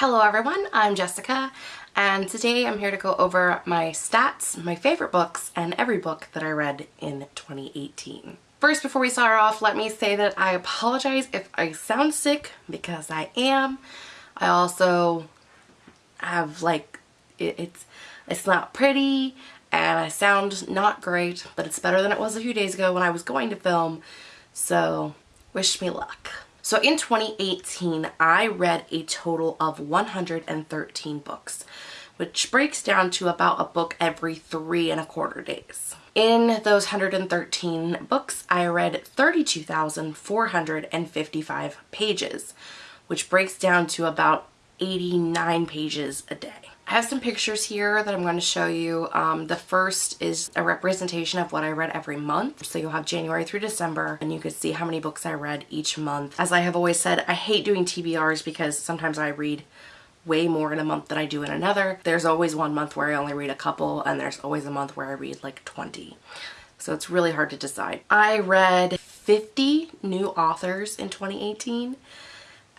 Hello everyone, I'm Jessica and today I'm here to go over my stats, my favorite books, and every book that I read in 2018. First, before we start off, let me say that I apologize if I sound sick because I am. I also have like, it, it's, it's not pretty and I sound not great, but it's better than it was a few days ago when I was going to film, so wish me luck. So in 2018, I read a total of 113 books, which breaks down to about a book every three and a quarter days. In those 113 books, I read 32,455 pages, which breaks down to about 89 pages a day. I have some pictures here that I'm going to show you. Um, the first is a representation of what I read every month. So you'll have January through December and you can see how many books I read each month. As I have always said, I hate doing TBRs because sometimes I read way more in a month than I do in another. There's always one month where I only read a couple and there's always a month where I read like 20. So it's really hard to decide. I read 50 new authors in 2018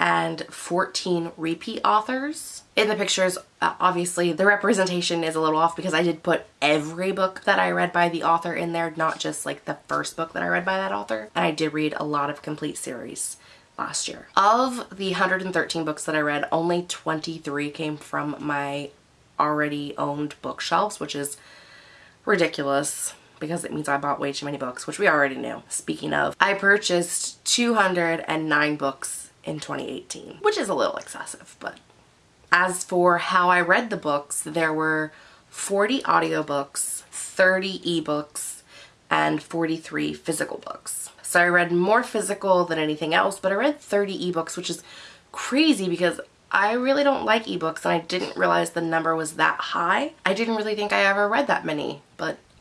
and 14 repeat authors. In the pictures, uh, obviously the representation is a little off because I did put every book that I read by the author in there, not just like the first book that I read by that author. And I did read a lot of complete series last year. Of the 113 books that I read, only 23 came from my already owned bookshelves, which is ridiculous because it means I bought way too many books, which we already knew. Speaking of, I purchased 209 books in 2018, which is a little excessive, but as for how I read the books, there were 40 audiobooks, 30 ebooks, and 43 physical books. So I read more physical than anything else, but I read 30 ebooks, which is crazy because I really don't like ebooks and I didn't realize the number was that high. I didn't really think I ever read that many,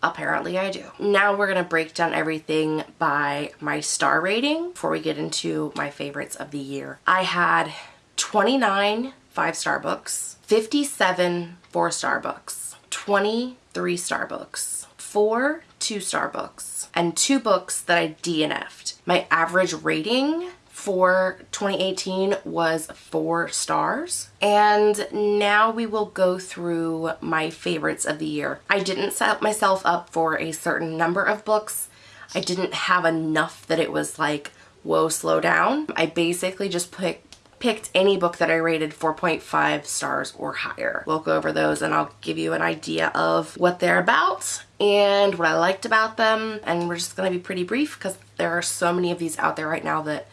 Apparently I do. Now we're going to break down everything by my star rating before we get into my favorites of the year. I had 29 five-star books, 57 four-star books, 23 star books, 4 two-star books, and 2 books that I DNF'd. My average rating for 2018 was four stars. And now we will go through my favorites of the year. I didn't set myself up for a certain number of books. I didn't have enough that it was like, whoa, slow down. I basically just put picked any book that I rated 4.5 stars or higher. We'll go over those and I'll give you an idea of what they're about and what I liked about them and we're just to be pretty brief because there are so many of these out there right now that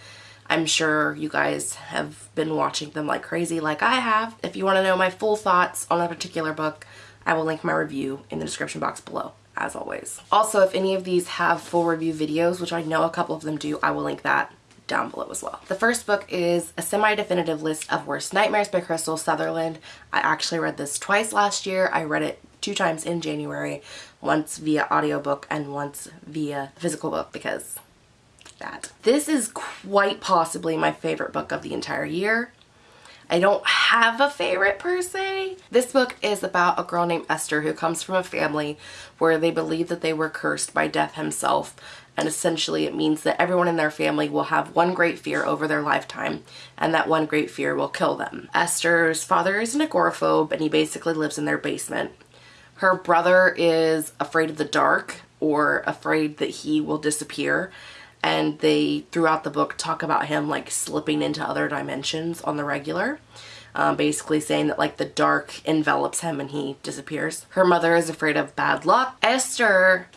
I'm sure you guys have been watching them like crazy like I have. If you want to know my full thoughts on a particular book, I will link my review in the description box below as always. Also, if any of these have full review videos, which I know a couple of them do, I will link that down below as well. The first book is a semi-definitive list of worst nightmares by Krystal Sutherland. I actually read this twice last year. I read it two times in January, once via audiobook and once via physical book because that. This is quite possibly my favorite book of the entire year. I don't have a favorite per se. This book is about a girl named Esther who comes from a family where they believe that they were cursed by death himself and essentially it means that everyone in their family will have one great fear over their lifetime and that one great fear will kill them. Esther's father is an agoraphobe and he basically lives in their basement. Her brother is afraid of the dark or afraid that he will disappear and they throughout the book talk about him like slipping into other dimensions on the regular. Um, basically saying that like the dark envelops him and he disappears. Her mother is afraid of bad luck. Esther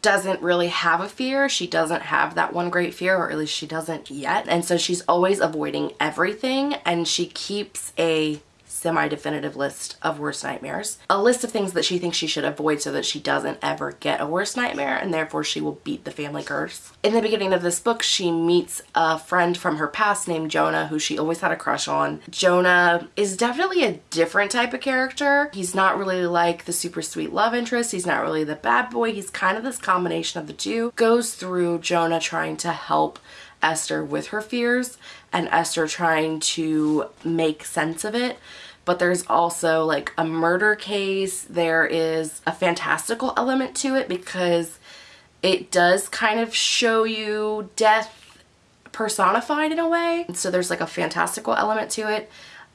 doesn't really have a fear. She doesn't have that one great fear or at least she doesn't yet. And so she's always avoiding everything and she keeps a semi-definitive list of worst nightmares. A list of things that she thinks she should avoid so that she doesn't ever get a worst nightmare and therefore she will beat the family curse. In the beginning of this book, she meets a friend from her past named Jonah who she always had a crush on. Jonah is definitely a different type of character. He's not really like the super sweet love interest. He's not really the bad boy. He's kind of this combination of the two. Goes through Jonah trying to help Esther with her fears and Esther trying to make sense of it but there's also like a murder case. There is a fantastical element to it because it does kind of show you death personified in a way. So there's like a fantastical element to it.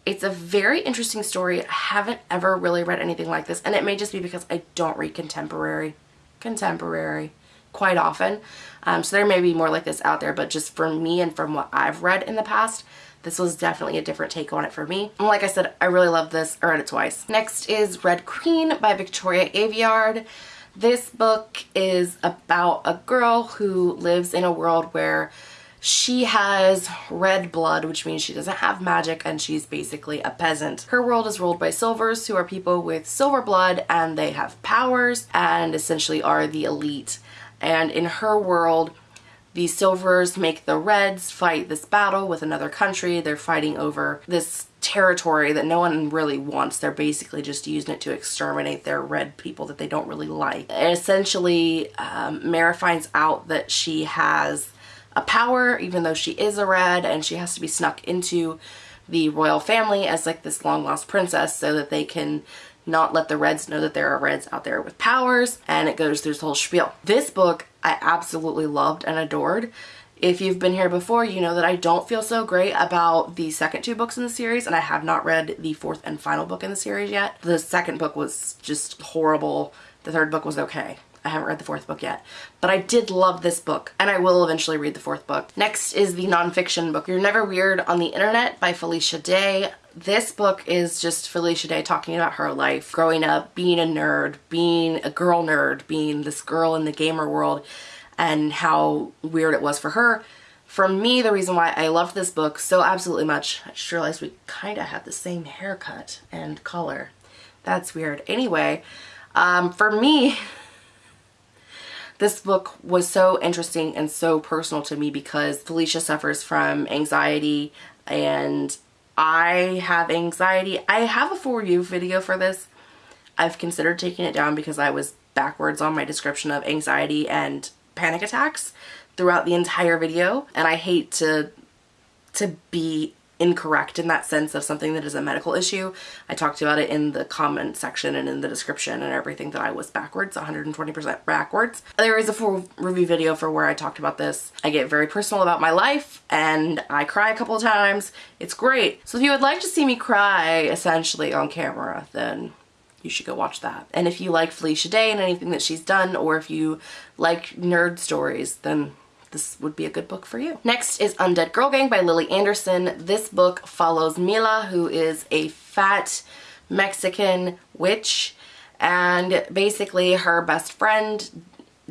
It's a very interesting story. I haven't ever really read anything like this, and it may just be because I don't read contemporary, contemporary quite often. Um, so there may be more like this out there, but just for me and from what I've read in the past, this was definitely a different take on it for me. And like I said, I really love this. I read it twice. Next is Red Queen by Victoria Aveyard. This book is about a girl who lives in a world where she has red blood, which means she doesn't have magic and she's basically a peasant. Her world is ruled by silvers, who are people with silver blood and they have powers and essentially are the elite. And in her world, the silvers make the reds fight this battle with another country. They're fighting over this territory that no one really wants. They're basically just using it to exterminate their red people that they don't really like. And essentially, um, Mara finds out that she has a power, even though she is a red, and she has to be snuck into the royal family as like this long lost princess so that they can not let the reds know that there are reds out there with powers and it goes through this whole spiel. This book I absolutely loved and adored. If you've been here before, you know that I don't feel so great about the second two books in the series, and I have not read the fourth and final book in the series yet. The second book was just horrible. The third book was okay. I haven't read the fourth book yet, but I did love this book and I will eventually read the fourth book. Next is the nonfiction book, You're Never Weird on the Internet by Felicia Day. This book is just Felicia Day talking about her life, growing up, being a nerd, being a girl nerd, being this girl in the gamer world, and how weird it was for her. For me, the reason why I loved this book so absolutely much, I just realized we kind of had the same haircut and color. That's weird. Anyway, um, for me, this book was so interesting and so personal to me because Felicia suffers from anxiety and I have anxiety. I have a for you video for this. I've considered taking it down because I was backwards on my description of anxiety and panic attacks throughout the entire video and I hate to to be incorrect in that sense of something that is a medical issue. I talked about it in the comment section and in the description and everything that I was backwards, 120% backwards. There is a full review video for where I talked about this. I get very personal about my life and I cry a couple of times. It's great. So if you would like to see me cry essentially on camera, then you should go watch that. And if you like Felicia Day and anything that she's done, or if you like nerd stories, then this would be a good book for you. Next is Undead Girl Gang by Lily Anderson. This book follows Mila, who is a fat Mexican witch, and basically her best friend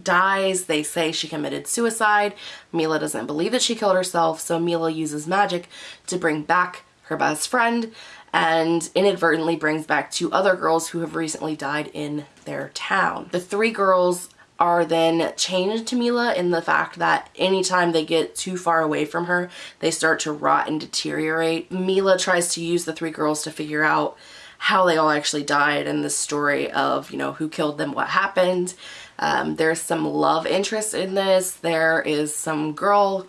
dies. They say she committed suicide. Mila doesn't believe that she killed herself, so Mila uses magic to bring back her best friend and inadvertently brings back two other girls who have recently died in their town. The three girls are then changed to Mila in the fact that anytime they get too far away from her, they start to rot and deteriorate. Mila tries to use the three girls to figure out how they all actually died and the story of, you know, who killed them, what happened. Um, there's some love interest in this. There is some girl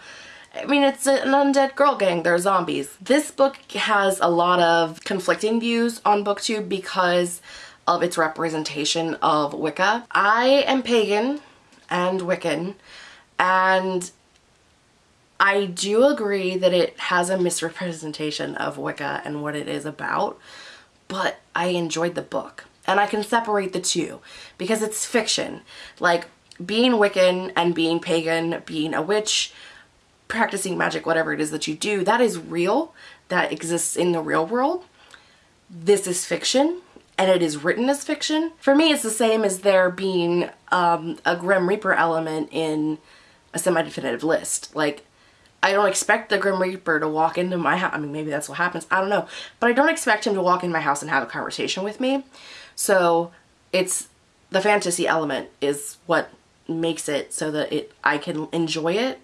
I mean, it's an undead girl gang. They're zombies. This book has a lot of conflicting views on booktube because of its representation of Wicca. I am pagan and Wiccan and I do agree that it has a misrepresentation of Wicca and what it is about, but I enjoyed the book. And I can separate the two because it's fiction. Like being Wiccan and being pagan, being a witch, practicing magic, whatever it is that you do, that is real. That exists in the real world. This is fiction and it is written as fiction. For me, it's the same as there being um, a Grim Reaper element in a semi-definitive list. Like, I don't expect the Grim Reaper to walk into my house. I mean, maybe that's what happens. I don't know. But I don't expect him to walk in my house and have a conversation with me. So it's the fantasy element is what makes it so that it I can enjoy it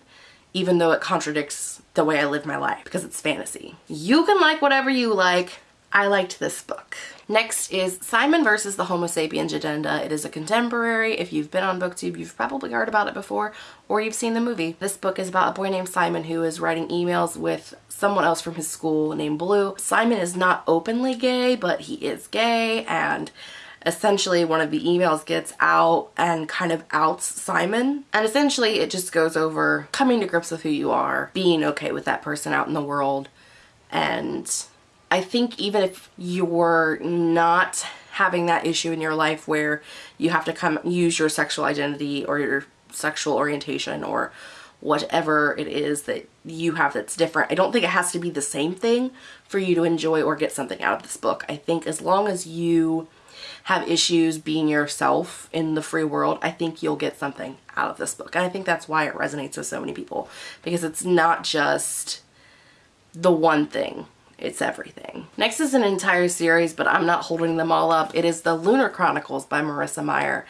even though it contradicts the way I live my life because it's fantasy. You can like whatever you like. I liked this book. Next is Simon versus the Homo sapiens Agenda. It is a contemporary. If you've been on booktube, you've probably heard about it before or you've seen the movie. This book is about a boy named Simon who is writing emails with someone else from his school named Blue. Simon is not openly gay, but he is gay and essentially one of the emails gets out and kind of outs Simon. And essentially it just goes over coming to grips with who you are, being okay with that person out in the world, and I think even if you're not having that issue in your life where you have to come use your sexual identity or your sexual orientation or whatever it is that you have that's different. I don't think it has to be the same thing for you to enjoy or get something out of this book. I think as long as you have issues being yourself in the free world, I think you'll get something out of this book. And I think that's why it resonates with so many people because it's not just the one thing. It's everything. Next is an entire series, but I'm not holding them all up. It is The Lunar Chronicles by Marissa Meyer.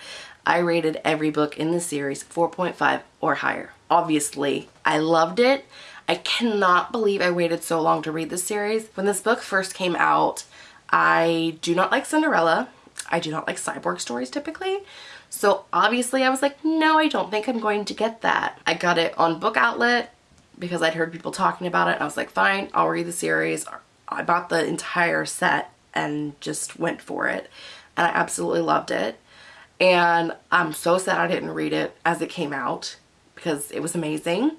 I rated every book in the series 4.5 or higher. Obviously, I loved it. I cannot believe I waited so long to read this series. When this book first came out, I do not like Cinderella. I do not like cyborg stories typically. So obviously I was like, no, I don't think I'm going to get that. I got it on Book Outlet because I'd heard people talking about it. I was like, fine, I'll read the series. I bought the entire set and just went for it. And I absolutely loved it. And I'm so sad I didn't read it as it came out because it was amazing.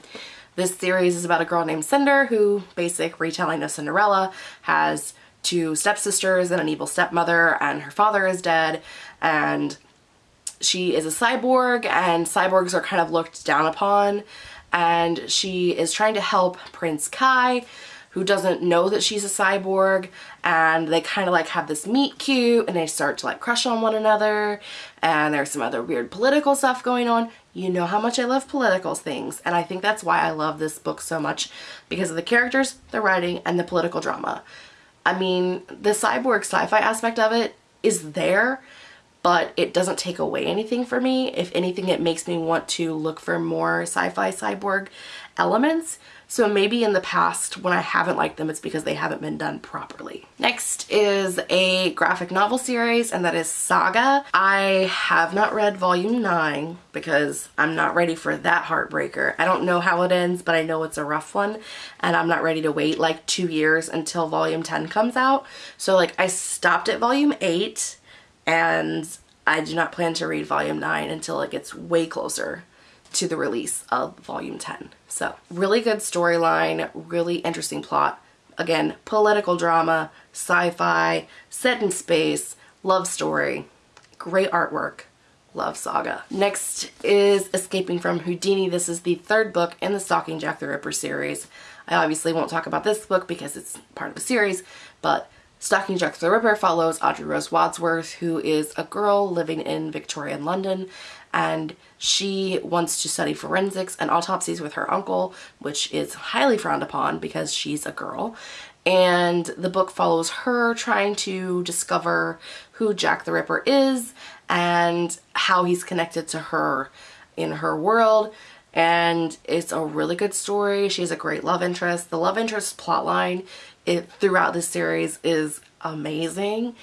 This series is about a girl named Cinder who, basic retelling of Cinderella, has two stepsisters and an evil stepmother and her father is dead and she is a cyborg and cyborgs are kind of looked down upon and she is trying to help Prince Kai who doesn't know that she's a cyborg and they kind of like have this meet cute and they start to like crush on one another and there's some other weird political stuff going on. You know how much I love political things and I think that's why I love this book so much because of the characters, the writing, and the political drama. I mean, the cyborg sci-fi aspect of it is there but it doesn't take away anything for me. If anything, it makes me want to look for more sci-fi cyborg elements. So maybe in the past when I haven't liked them, it's because they haven't been done properly. Next is a graphic novel series and that is Saga. I have not read volume 9 because I'm not ready for that heartbreaker. I don't know how it ends, but I know it's a rough one and I'm not ready to wait like two years until volume 10 comes out. So like I stopped at volume 8 and I do not plan to read volume 9 until it gets way closer to the release of volume 10. So really good storyline, really interesting plot. Again, political drama, sci-fi, set in space, love story, great artwork, love saga. Next is Escaping from Houdini. This is the third book in the Stalking Jack the Ripper series. I obviously won't talk about this book because it's part of a series, but Stalking Jack the Ripper follows Audrey Rose Wadsworth, who is a girl living in Victorian London, and she wants to study forensics and autopsies with her uncle, which is highly frowned upon because she's a girl. And the book follows her trying to discover who Jack the Ripper is and how he's connected to her in her world and it's a really good story. She has a great love interest. The love interest plotline it throughout the series is amazing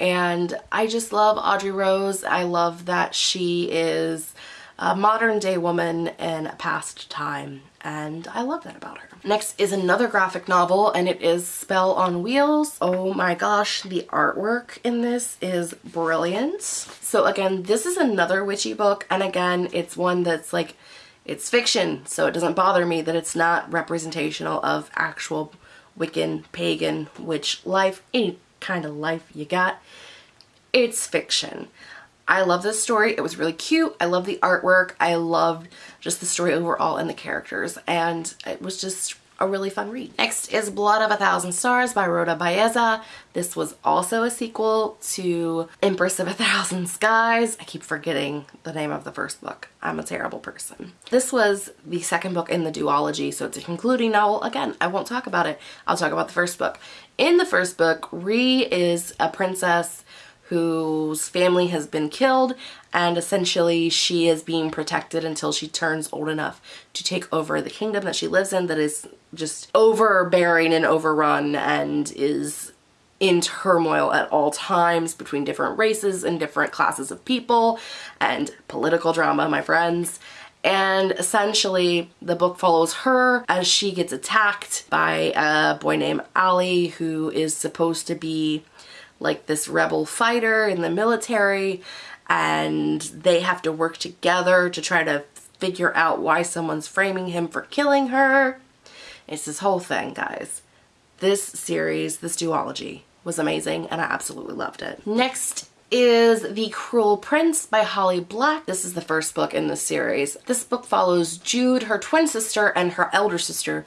and I just love Audrey Rose. I love that she is a modern day woman in a past time and I love that about her. Next is another graphic novel and it is Spell on Wheels. Oh my gosh, the artwork in this is brilliant. So again, this is another witchy book and again, it's one that's like, it's fiction, so it doesn't bother me that it's not representational of actual Wiccan, pagan, witch life, any kind of life you got. It's fiction. I love this story. It was really cute. I love the artwork. I loved just the story overall and the characters. And it was just a really fun read. Next is Blood of a Thousand Stars by Rhoda Belleza. This was also a sequel to Empress of a Thousand Skies. I keep forgetting the name of the first book. I'm a terrible person. This was the second book in the duology, so it's a concluding novel. Again, I won't talk about it. I'll talk about the first book. In the first book, Rhee is a princess whose family has been killed and essentially she is being protected until she turns old enough to take over the kingdom that she lives in that is just overbearing and overrun and is in turmoil at all times between different races and different classes of people and political drama, my friends. And essentially, the book follows her as she gets attacked by a boy named Aly who is supposed to be like this rebel fighter in the military and they have to work together to try to figure out why someone's framing him for killing her. It's this whole thing, guys. this series, this duology, was amazing and I absolutely loved it. Next is The Cruel Prince by Holly Black. This is the first book in the series. This book follows Jude, her twin sister, and her elder sister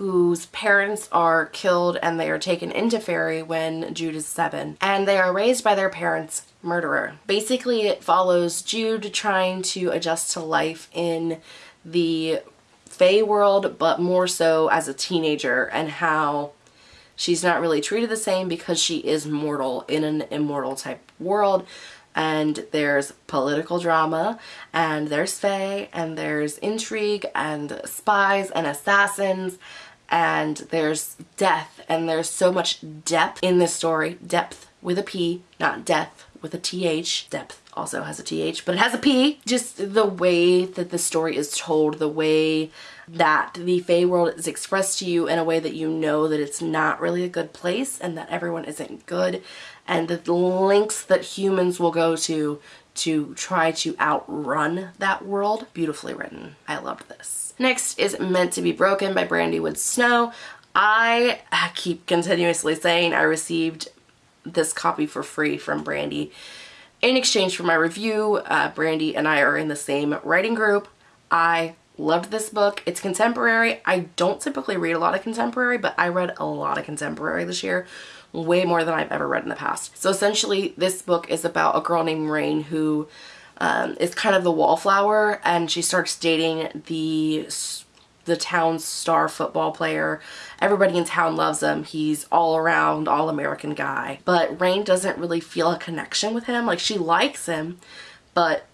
whose parents are killed and they are taken into Fairy when Jude is seven. And they are raised by their parents' murderer. Basically, it follows Jude trying to adjust to life in the Fae world, but more so as a teenager and how she's not really treated the same because she is mortal in an immortal type world and there's political drama and there's fae and there's intrigue and spies and assassins and there's death and there's so much depth in this story. Depth with a P, not death with a TH. Depth also has a TH, but it has a P. Just the way that the story is told, the way that the Fae world is expressed to you in a way that you know that it's not really a good place and that everyone isn't good and the lengths that humans will go to to try to outrun that world. Beautifully written. I loved this. Next is Meant to be Broken by Brandy Woods Snow. I keep continuously saying I received this copy for free from Brandy. In exchange for my review, uh, Brandy and I are in the same writing group. I loved this book. It's contemporary. I don't typically read a lot of contemporary, but I read a lot of contemporary this year, way more than I've ever read in the past. So essentially this book is about a girl named Rain who um, is kind of the wallflower and she starts dating the the town's star football player. Everybody in town loves him. He's all around, all American guy. But Rain doesn't really feel a connection with him. Like she likes him, but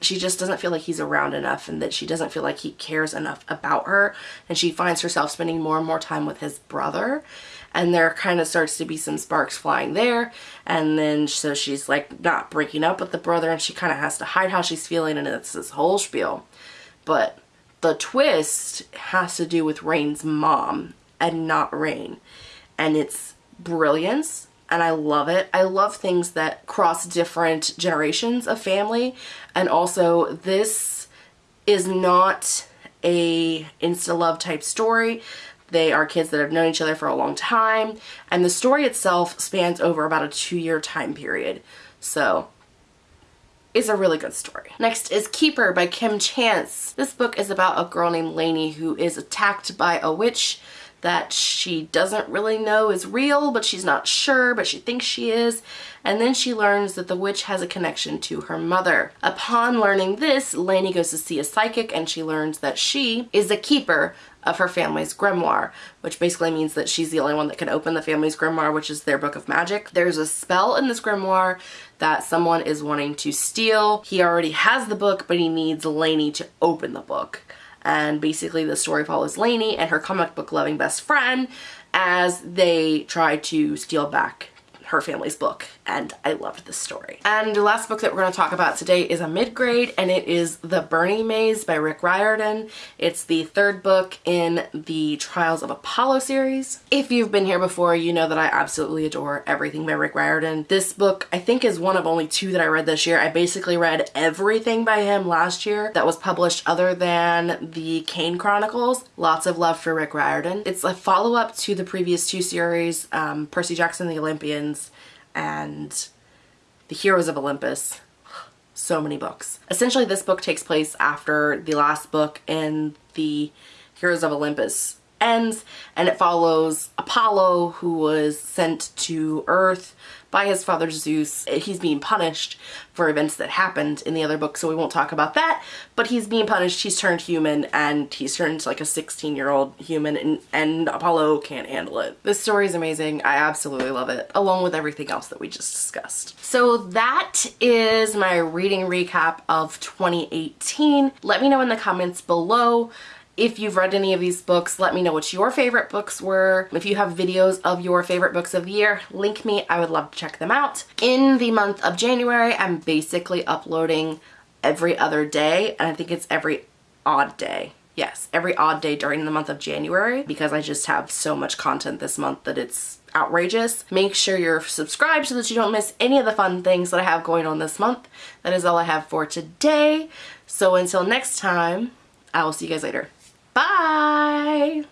she just doesn't feel like he's around enough and that she doesn't feel like he cares enough about her and she finds herself spending more and more time with his brother and there kind of starts to be some sparks flying there and then so she's like not breaking up with the brother and she kind of has to hide how she's feeling and it's this whole spiel but the twist has to do with Rain's mom and not Rain and it's brilliance and I love it. I love things that cross different generations of family and also this is not a insta love type story. They are kids that have known each other for a long time and the story itself spans over about a two year time period. So it's a really good story. Next is Keeper by Kim Chance. This book is about a girl named Lainey who is attacked by a witch that she doesn't really know is real, but she's not sure, but she thinks she is. And then she learns that the witch has a connection to her mother. Upon learning this, Lainey goes to see a psychic and she learns that she is the keeper of her family's grimoire, which basically means that she's the only one that can open the family's grimoire, which is their book of magic. There's a spell in this grimoire that someone is wanting to steal. He already has the book, but he needs Lainey to open the book and basically the story follows Lainey and her comic book loving best friend as they try to steal back her family's book and I loved this story. And the last book that we're going to talk about today is a mid-grade and it is The Burning Maze by Rick Riordan. It's the third book in the Trials of Apollo series. If you've been here before, you know that I absolutely adore everything by Rick Riordan. This book I think is one of only two that I read this year. I basically read everything by him last year that was published other than the Kane Chronicles. Lots of love for Rick Riordan. It's a follow-up to the previous two series, um, Percy Jackson the Olympians and The Heroes of Olympus. So many books. Essentially this book takes place after the last book in the Heroes of Olympus ends and it follows Apollo who was sent to Earth by his father Zeus. He's being punished for events that happened in the other book so we won't talk about that but he's being punished he's turned human and he's turned like a 16 year old human and, and Apollo can't handle it. This story is amazing I absolutely love it along with everything else that we just discussed. So that is my reading recap of 2018. Let me know in the comments below if you've read any of these books, let me know what your favorite books were. If you have videos of your favorite books of the year, link me. I would love to check them out. In the month of January, I'm basically uploading every other day, and I think it's every odd day. Yes, every odd day during the month of January because I just have so much content this month that it's outrageous. Make sure you're subscribed so that you don't miss any of the fun things that I have going on this month. That is all I have for today. So until next time, I will see you guys later. Bye!